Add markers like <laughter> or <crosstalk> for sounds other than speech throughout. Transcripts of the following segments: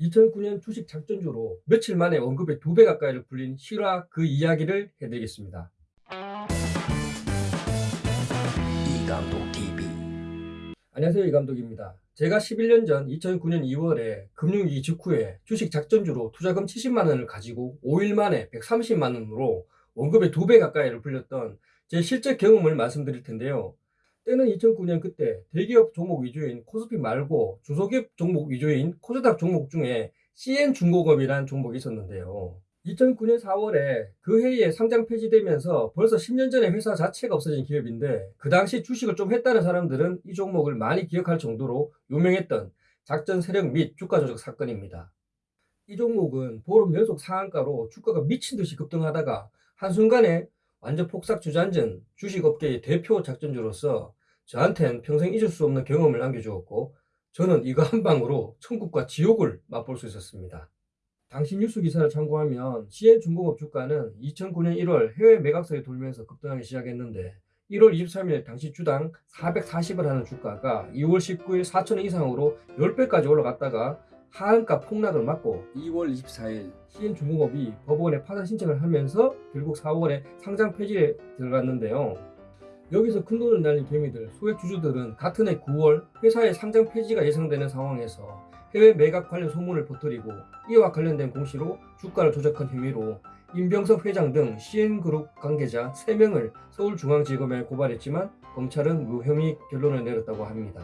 2009년 주식 작전주로 며칠 만에 원급의 두 배 가까이를 불린 실화 그 이야기를 해드리겠습니다. 이감독 TV 안녕하세요 이감독입니다. 제가 11년 전 2009년 2월에 금융위기 직후에 주식 작전주로 투자금 70만원을 가지고 5일 만에 130만원으로 원급의 두 배 가까이를 불렸던 제 실제 경험을 말씀드릴 텐데요. 때는 2009년 그때 대기업 종목 위주인 코스피 말고 중소기업 종목 위주인 코스닥 종목 중에 CN중공업이라는 종목이 있었는데요. 2009년 4월에 그 해에 상장 폐지되면서 벌써 10년 전에 회사 자체가 없어진 기업인데 그 당시 주식을 좀 했다는 사람들은 이 종목을 많이 기억할 정도로 유명했던 작전 세력 및 주가 조작 사건입니다. 이 종목은 보름 연속 상한가로 주가가 미친 듯이 급등하다가 한순간에 완전 폭삭 주저앉은 주식업계의 대표 작전주로서 저한텐 평생 잊을 수 없는 경험을 남겨주었고 저는 이거 한 방으로 천국과 지옥을 맛볼 수 있었습니다. 당시 뉴스 기사를 참고하면 CN중공업 주가는 2009년 1월 해외 매각설이 돌면서 급등하기 시작했는데 1월 23일 당시 주당 440을 하는 주가가 2월 19일 4천원 이상으로 10배까지 올라갔다가 하한가 폭락을 맞고 2월 24일 CN중공업이 법원에 파산 신청을 하면서 결국 4월에 상장 폐지에 들어갔는데요. 여기서 큰돈을 날린 개미들, 소액 주주들은 같은 해 9월 회사의 상장 폐지가 예상되는 상황에서 해외 매각 관련 소문을 퍼뜨리고 이와 관련된 공시로 주가를 조작한 혐의로 임병석 회장 등 CN그룹 관계자 3명을 서울중앙지검에 고발했지만 검찰은 무혐의 결론을 내렸다고 합니다.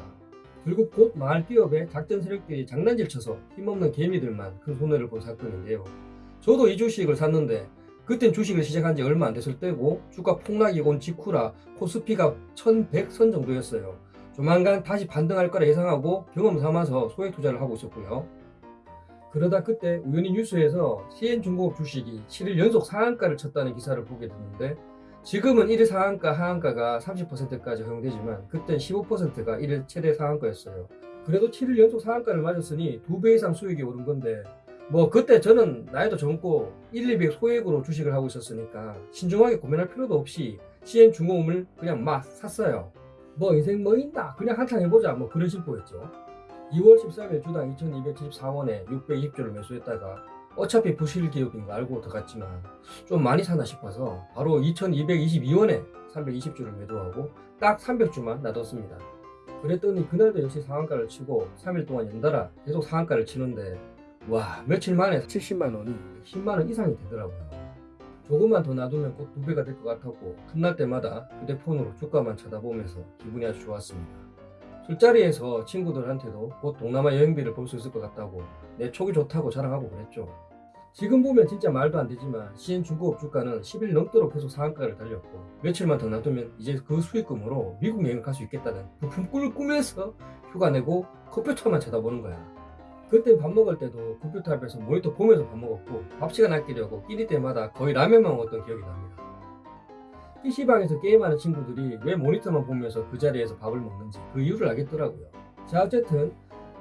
결국 곧 마을 기업의 작전 세력들이 장난질 쳐서 힘없는 개미들만 큰 손해를 본 사건인데요. 저도 이 주식을 샀는데 그땐 주식을 시작한 지 얼마 안 됐을 때고 주가 폭락이 온 직후라 코스피가 1100선 정도였어요. 조만간 다시 반등할 거라 예상하고 경험 삼아서 소액 투자를 하고 있었고요. 그러다 그때 우연히 뉴스에서 CN중공업 주식이 7일 연속 상한가를 쳤다는 기사를 보게 됐는데 지금은 1일 상한가 하한가가 30%까지 허용되지만 그땐 15%가 1일 최대 상한가였어요. 그래도 7일 연속 상한가를 맞았으니 2배 이상 수익이 오른 건데 뭐 그때 저는 나이도 젊고 1, 200 소액으로 주식을 하고 있었으니까 신중하게 고민할 필요도 없이 CN중공업을 그냥 막 샀어요. 뭐 인생 뭐 있나 그냥 한탕 해보자 뭐 그런 심보였죠. 2월 13일 주당 2274원에 620조를 매수했다가 어차피 부실 기업인 거 알고 들어갔지만 좀 많이 사나 싶어서 바로 2222원에 320주를 매도하고 딱 300주만 놔뒀습니다. 그랬더니 그날도 역시 상한가를 치고 3일 동안 연달아 계속 상한가를 치는데 와 며칠 만에 70만원이 10만원 이상이 되더라고요. 조금만 더 놔두면 곧두 배가 될 것 같았고 끝날 때마다 휴대폰으로 주가만 쳐다보면서 기분이 아주 좋았습니다. 술자리에서 친구들한테도 곧 동남아 여행비를 볼 수 있을 것 같다고 내 촉이 좋다고 자랑하고 그랬죠. 지금 보면 진짜 말도 안 되지만 CN중공업 주가는 10일 넘도록 계속 상한가를 달렸고 며칠만 더 놔두면 이제 그 수익금으로 미국 여행을 갈수 있겠다는 부품 꿈을 꾸면서 휴가 내고 컴퓨터만 쳐다보는 거야. 그때 밥 먹을 때도 컴퓨터 앞에서 모니터 보면서 밥 먹었고 밥 시간 아끼려고 끼니 때마다 거의 라면만 먹었던 기억이 납니다. PC방에서 게임하는 친구들이 왜 모니터만 보면서 그 자리에서 밥을 먹는지 그 이유를 알겠더라고요. 자 어쨌든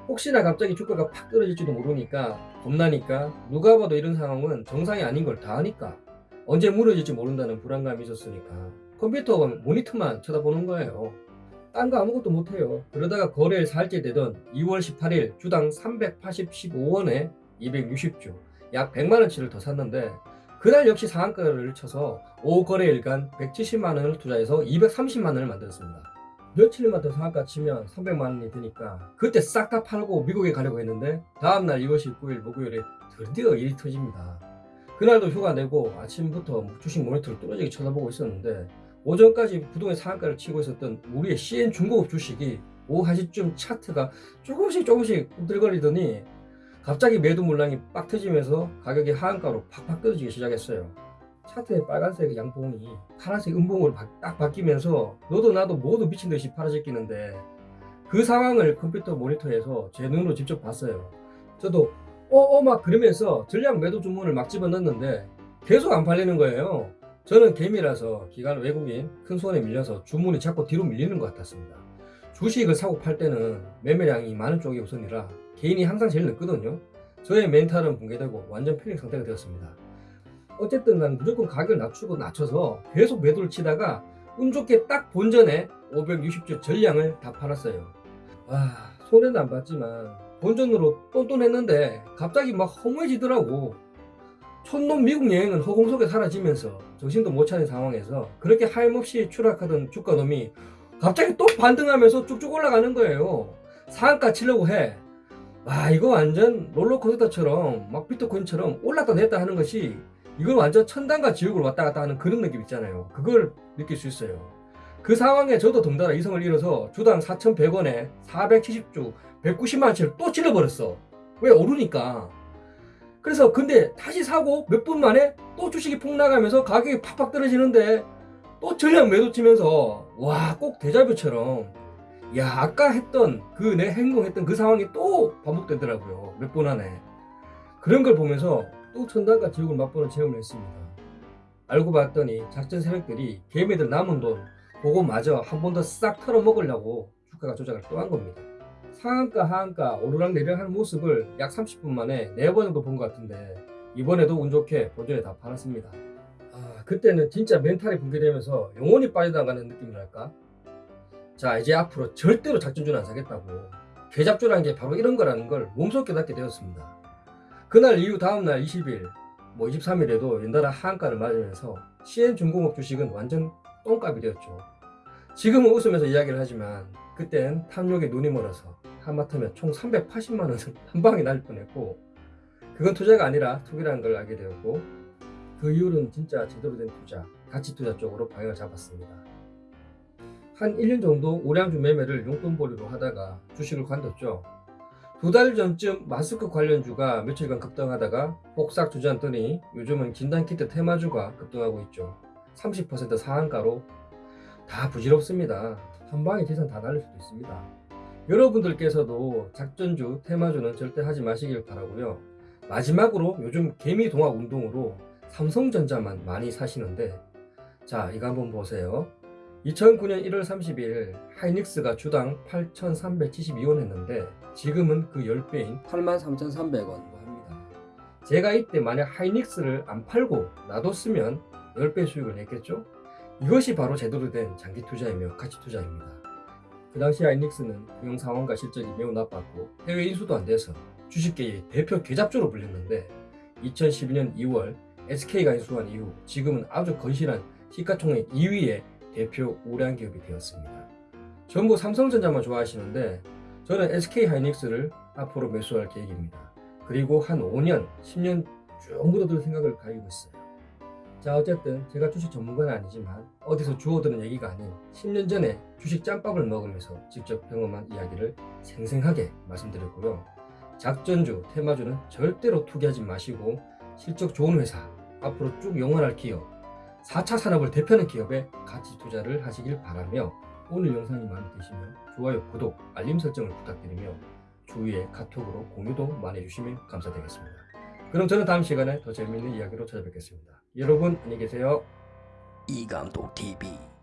혹시나 갑자기 주가가 팍 떨어질지도 모르니까 겁나니까 누가 봐도 이런 상황은 정상이 아닌 걸 다 아니까 언제 무너질지 모른다는 불안감이 있었으니까 컴퓨터 모니터만 쳐다보는 거예요. 딴 거 아무것도 못해요. 그러다가 거래일 살째 되던 2월 18일 주당 385원에 260주 약 100만원치를 더 샀는데 그날 역시 상한가를 쳐서 5거래일간 170만원을 투자해서 230만원을 만들었습니다. 며칠만 더 상한가 치면 300만원이 드니까 그때 싹 다 팔고 미국에 가려고 했는데 다음날 2월 19일 목요일에 드디어 일이 터집니다. 그날도 휴가 내고 아침부터 주식 모니터를 뚫어지게 쳐다보고 있었는데 오전까지 부동의 상한가를 치고 있었던 우리의 CN중공업 주식이 오후 1시쯤 차트가 조금씩 조금씩 꿈틀거리더니 갑자기 매도 물량이 빡 터지면서 가격이 하한가로 팍팍 떨어지기 시작했어요. 차트의 빨간색 양봉이 파란색 음봉으로 바, 딱 바뀌면서 너도 나도 모두 미친 듯이 팔아제끼는데 그 상황을 컴퓨터 모니터에서 제 눈으로 직접 봤어요. 저도 어어 막 그러면서 전량 매도 주문을 막 집어넣는데 계속 안 팔리는 거예요. 저는 개미라서 기간 외국인 큰 손에 밀려서 주문이 자꾸 뒤로 밀리는 것 같았습니다. 주식을 사고 팔 때는 매매량이 많은 쪽이 우선이라 개인이 항상 제일 늦거든요. 저의 멘탈은 붕괴되고 완전 패닉 상태가 되었습니다. 어쨌든 난 무조건 가격을 낮추고 낮춰서 계속 매도를 치다가 운 좋게 딱 본전에 560주 전량을 다 팔았어요. 와 손해는 안 봤지만 본전으로 똔똔했는데 갑자기 막 허무해지더라고. 촌놈 미국 여행은 허공 속에 사라지면서 정신도 못 차린 상황에서 그렇게 하염없이 추락하던 주가놈이 갑자기 또 반등하면서 쭉쭉 올라가는 거예요. 상한가 치려고 해. 와 이거 완전 롤러코스터처럼 막 비트코인처럼 올랐다 내렸다 하는 것이 이건 완전 천당과 지옥으로 왔다 갔다 하는 그런 느낌 있잖아요. 그걸 느낄 수 있어요. 그 상황에 저도 덩달아 이성을 잃어서 주당 4,100원에 470주 190만원치를 또 찔러버렸어. 왜 오르니까. 그래서 근데 다시 사고 몇 분 만에 또 주식이 폭락하면서 가격이 팍팍 떨어지는데 또 전량 매도 치면서 와 꼭 대자뷰처럼 야 아까 했던 그 내 행동했던 그 상황이 또 반복되더라고요 몇분 안에. 그런 걸 보면서 또 천당과 지옥을 맛보는 체험을 했습니다. 알고 봤더니 작전 세력들이 개미들 남은 돈 그거 마저 한 번 더 싹 털어 먹으려고 주가가 조작을 또 한 겁니다. 상한가 하한가 오르락 내리락 하는 모습을 약 30분 만에 4번 정도 본 것 같은데 이번에도 운 좋게 본전에 다 팔았습니다. 아 그때는 진짜 멘탈이 붕괴되면서 영혼이 빠져나가는 느낌이랄까 자 이제 앞으로 절대로 작전주는 안 사겠다고 개잡주라는 게 바로 이런 거라는 걸 몸소 깨닫게 되었습니다. 그날 이후 다음날 20일 뭐 23일에도 연달아 하한가를 맞으면서 CN중공업 주식은 완전 똥값이 되었죠. 지금은 웃으면서 이야기를 하지만 그땐 탐욕에 눈이 멀어서 하마터면 총 380만원을 <laughs> 한 방에 날 뻔했고 그건 투자가 아니라 투기라는 걸 알게 되었고 그 이후로는 진짜 제대로 된 투자 가치 투자 쪽으로 방향을 잡았습니다 한 1년 정도 우량주 매매를 용돈벌이로 하다가 주식을 관뒀죠. 두 달 전쯤 마스크 관련주가 며칠간 급등하다가 복싹 주저앉더니 요즘은 진단키트 테마주가 급등하고 있죠. 30% 상한가로 다 부질없습니다. 한 방에 재산 다 날릴 수도 있습니다. 여러분들께서도 작전주, 테마주는 절대 하지 마시길 바라고요. 마지막으로 요즘 개미 동학 운동으로 삼성전자만 많이 사시는데 자 이거 한번 보세요. 2009년 1월 30일 하이닉스가 주당 8,372원 했는데 지금은 그 10배인 83,300원으로 합니다. 제가 이때 만약 하이닉스를 안 팔고 놔뒀으면 10배 수익을 냈겠죠? 이것이 바로 제대로 된 장기 투자이며 가치 투자입니다. 그 당시 하이닉스는 경영 상황과 실적이 매우 나빴고 해외 인수도 안 돼서 주식계의 대표 개잡주로 불렸는데 2012년 2월 SK가 인수한 이후 지금은 아주 건실한 시가총액 2위의 대표 우량 기업이 되었습니다. 전부 삼성전자만 좋아하시는데 저는 SK 하이닉스를 앞으로 매수할 계획입니다. 그리고 한 5년, 10년 쭉 묻어둘 생각을 가지고 있어요. 자 어쨌든 제가 주식 전문가는 아니지만 어디서 주워들은 얘기가 아닌 10년 전에 주식 짬밥을 먹으면서 직접 경험한 이야기를 생생하게 말씀드렸고요. 작전주, 테마주는 절대로 투기하지 마시고 실적 좋은 회사, 앞으로 쭉 영원할 기업, 4차 산업을 대표하는 기업에 가치 투자를 하시길 바라며 오늘 영상이 마음에 드시면 좋아요, 구독, 알림 설정을 부탁드리며 주위에 카톡으로 공유도 많이 해주시면 감사드리겠습니다. 그럼 저는 다음 시간에 더 재미있는 이야기로 찾아뵙겠습니다. 여러분 안녕히 계세요. 이감독 TV